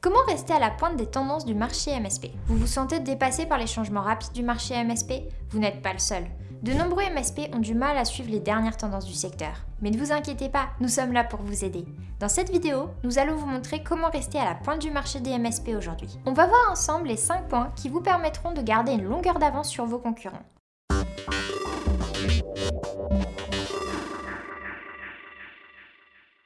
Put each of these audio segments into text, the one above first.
Comment rester à la pointe des tendances du marché MSP Vous vous sentez dépassé par les changements rapides du marché MSP Vous n'êtes pas le seul. De nombreux MSP ont du mal à suivre les dernières tendances du secteur. Mais ne vous inquiétez pas, nous sommes là pour vous aider. Dans cette vidéo, nous allons vous montrer comment rester à la pointe du marché des MSP aujourd'hui. On va voir ensemble les 5 points qui vous permettront de garder une longueur d'avance sur vos concurrents.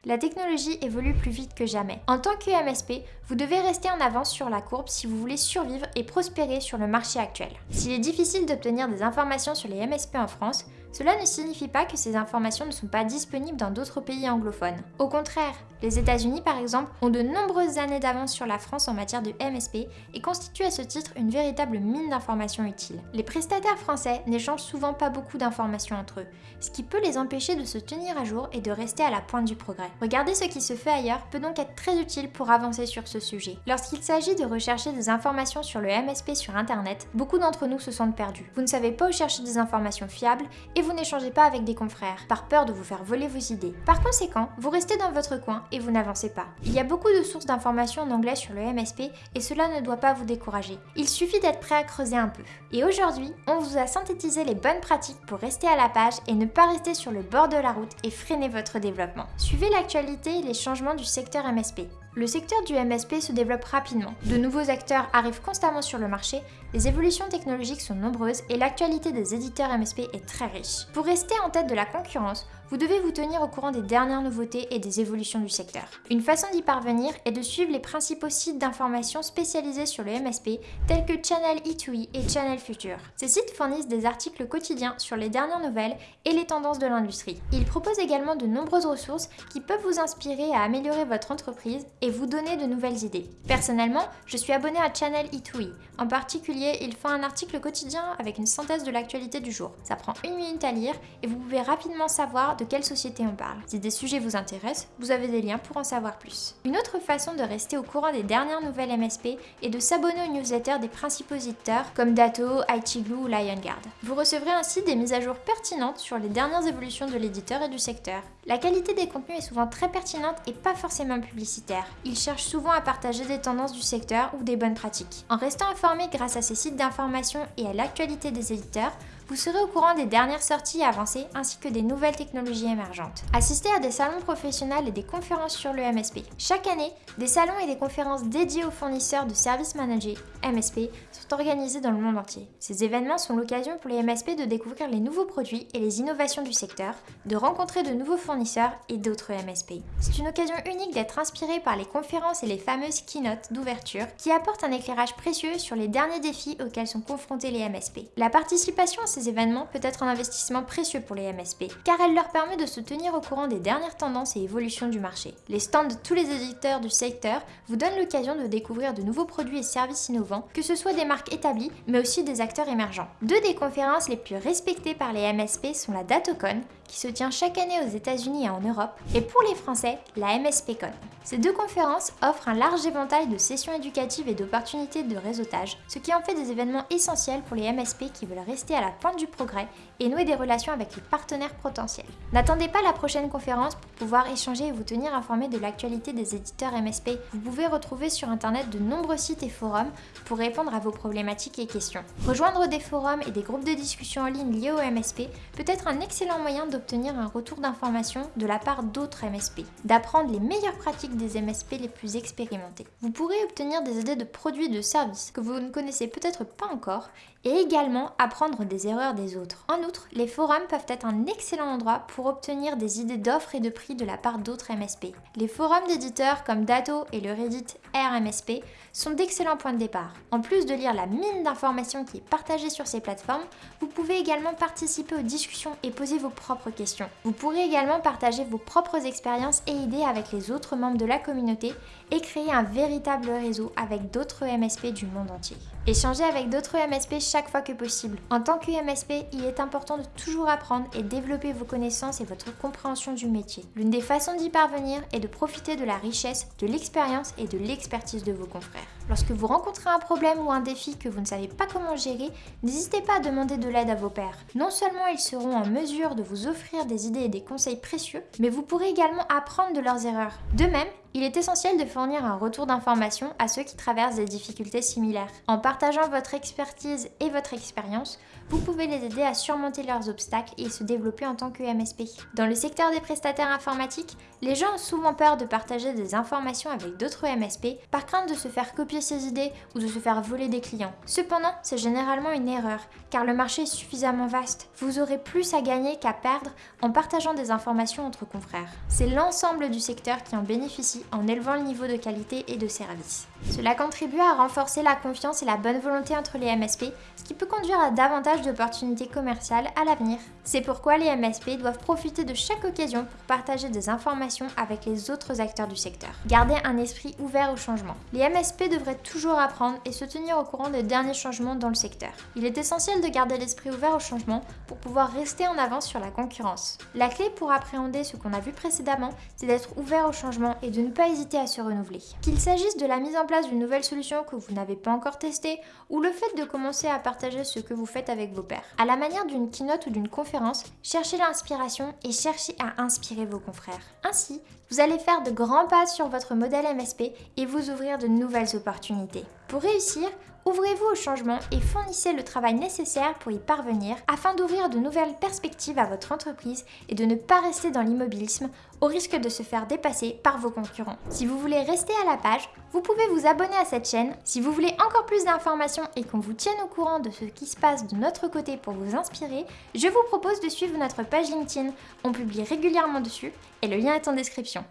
La technologie évolue plus vite que jamais. En tant que MSP, vous devez rester en avance sur la courbe si vous voulez survivre et prospérer sur le marché actuel. S'il est difficile d'obtenir des informations sur les MSP en France, cela ne signifie pas que ces informations ne sont pas disponibles dans d'autres pays anglophones. Au contraire, les États-Unis par exemple ont de nombreuses années d'avance sur la France en matière de MSP et constituent à ce titre une véritable mine d'informations utiles. Les prestataires français n'échangent souvent pas beaucoup d'informations entre eux, ce qui peut les empêcher de se tenir à jour et de rester à la pointe du progrès. Regarder ce qui se fait ailleurs peut donc être très utile pour avancer sur ce sujet. Lorsqu'il s'agit de rechercher des informations sur le MSP sur internet, beaucoup d'entre nous se sentent perdus. Vous ne savez pas où chercher des informations fiables et vous n'échangez pas avec des confrères, par peur de vous faire voler vos idées. Par conséquent, vous restez dans votre coin et vous n'avancez pas. Il y a beaucoup de sources d'informations en anglais sur le MSP et cela ne doit pas vous décourager. Il suffit d'être prêt à creuser un peu. Et aujourd'hui, on vous a synthétisé les bonnes pratiques pour rester à la page et ne pas rester sur le bord de la route et freiner votre développement. Suivez l'actualité et les changements du secteur MSP. Le secteur du MSP se développe rapidement. De nouveaux acteurs arrivent constamment sur le marché, les évolutions technologiques sont nombreuses et l'actualité des éditeurs MSP est très riche. Pour rester en tête de la concurrence, vous devez vous tenir au courant des dernières nouveautés et des évolutions du secteur. Une façon d'y parvenir est de suivre les principaux sites d'information spécialisés sur le MSP tels que Channel E2E et Channel Future. Ces sites fournissent des articles quotidiens sur les dernières nouvelles et les tendances de l'industrie. Ils proposent également de nombreuses ressources qui peuvent vous inspirer à améliorer votre entreprise et vous donner de nouvelles idées. Personnellement, je suis abonné à Channel E2E. En particulier, ils font un article quotidien avec une synthèse de l'actualité du jour. Ça prend une minute à lire et vous pouvez rapidement savoir quelle société on parle. Si des sujets vous intéressent, vous avez des liens pour en savoir plus. Une autre façon de rester au courant des dernières nouvelles MSP est de s'abonner aux newsletters des principaux éditeurs comme Dato, ITGlue ou LionGuard. Vous recevrez ainsi des mises à jour pertinentes sur les dernières évolutions de l'éditeur et du secteur. La qualité des contenus est souvent très pertinente et pas forcément publicitaire. Ils cherchent souvent à partager des tendances du secteur ou des bonnes pratiques. En restant informé grâce à ces sites d'information et à l'actualité des éditeurs, vous serez au courant des dernières sorties avancées ainsi que des nouvelles technologies émergentes. Assistez à des salons professionnels et des conférences sur le MSP. Chaque année, des salons et des conférences dédiés aux fournisseurs de services managés, MSP, sont organisés dans le monde entier. Ces événements sont l'occasion pour les MSP de découvrir les nouveaux produits et les innovations du secteur, de rencontrer de nouveaux fournisseurs et d'autres MSP. C'est une occasion unique d'être inspiré par les conférences et les fameuses keynotes d'ouverture qui apportent un éclairage précieux sur les derniers défis auxquels sont confrontés les MSP. La participation à ces événements peut être un investissement précieux pour les MSP, car elle leur permet de se tenir au courant des dernières tendances et évolutions du marché. Les stands de tous les éditeurs du secteur vous donnent l'occasion de découvrir de nouveaux produits et services innovants, que ce soit des marques établies, mais aussi des acteurs émergents. Deux des conférences les plus respectées par les MSP sont la DatoCon, qui se tient chaque année aux États-Unis et en Europe, et pour les Français, la MSPCon. Ces deux conférences offrent un large éventail de sessions éducatives et d'opportunités de réseautage, ce qui en fait des événements essentiels pour les MSP qui veulent rester à la pointe du progrès et nouer des relations avec les partenaires potentiels. N'attendez pas la prochaine conférence pour pouvoir échanger et vous tenir informé de l'actualité des éditeurs MSP. Vous pouvez retrouver sur internet de nombreux sites et forums pour répondre à vos problématiques et questions. Rejoindre des forums et des groupes de discussion en ligne liés au MSP peut être un excellent moyen de obtenir un retour d'information de la part d'autres MSP, d'apprendre les meilleures pratiques des MSP les plus expérimentés. Vous pourrez obtenir des idées de produits de services que vous ne connaissez peut-être pas encore et également apprendre des erreurs des autres. En outre, les forums peuvent être un excellent endroit pour obtenir des idées d'offres et de prix de la part d'autres MSP. Les forums d'éditeurs comme Dato et le Reddit RMSP sont d'excellents points de départ. En plus de lire la mine d'informations qui est partagée sur ces plateformes, vous pouvez également participer aux discussions et poser vos propres questions. Vous pourrez également partager vos propres expériences et idées avec les autres membres de la communauté et créer un véritable réseau avec d'autres MSP du monde entier. Échanger avec d'autres MSP chaque fois que possible. En tant que MSP, il est important de toujours apprendre et développer vos connaissances et votre compréhension du métier. L'une des façons d'y parvenir est de profiter de la richesse, de l'expérience et de de vos confrères. Lorsque vous rencontrez un problème ou un défi que vous ne savez pas comment gérer, n'hésitez pas à demander de l'aide à vos pairs. Non seulement ils seront en mesure de vous offrir des idées et des conseils précieux, mais vous pourrez également apprendre de leurs erreurs. De même, Il est essentiel de fournir un retour d'information à ceux qui traversent des difficultés similaires. En partageant votre expertise et votre expérience, vous pouvez les aider à surmonter leurs obstacles et se développer en tant que MSP. Dans le secteur des prestataires informatiques, les gens ont souvent peur de partager des informations avec d'autres MSP par crainte de se faire copier ses idées ou de se faire voler des clients. Cependant, c'est généralement une erreur, car le marché est suffisamment vaste. Vous aurez plus à gagner qu'à perdre en partageant des informations entre confrères. C'est l'ensemble du secteur qui en bénéficie en élevant le niveau de qualité et de service. Cela contribue à renforcer la confiance et la bonne volonté entre les MSP, ce qui peut conduire à davantage d'opportunités commerciales à l'avenir. C'est pourquoi les MSP doivent profiter de chaque occasion pour partager des informations avec les autres acteurs du secteur. Gardez un esprit ouvert au changement. Les MSP devraient toujours apprendre et se tenir au courant des derniers changements dans le secteur. Il est essentiel de garder l'esprit ouvert au changement pour pouvoir rester en avance sur la concurrence. La clé pour appréhender ce qu'on a vu précédemment, c'est d'être ouvert au changement et de ne pas hésiter à se renouveler. Qu'il s'agisse de la mise en d'une nouvelle solution que vous n'avez pas encore testée ou le fait de commencer à partager ce que vous faites avec vos pairs. À la manière d'une keynote ou d'une conférence, cherchez l'inspiration et cherchez à inspirer vos confrères. Ainsi, vous allez faire de grands pas sur votre modèle MSP et vous ouvrir de nouvelles opportunités. Pour réussir, ouvrez-vous au changement et fournissez le travail nécessaire pour y parvenir afin d'ouvrir de nouvelles perspectives à votre entreprise et de ne pas rester dans l'immobilisme au risque de se faire dépasser par vos concurrents. Si vous voulez rester à la page, vous pouvez vous abonner à cette chaîne. Si vous voulez encore plus d'informations et qu'on vous tienne au courant de ce qui se passe de notre côté pour vous inspirer, je vous propose de suivre notre page LinkedIn. On publie régulièrement dessus et le lien est en description.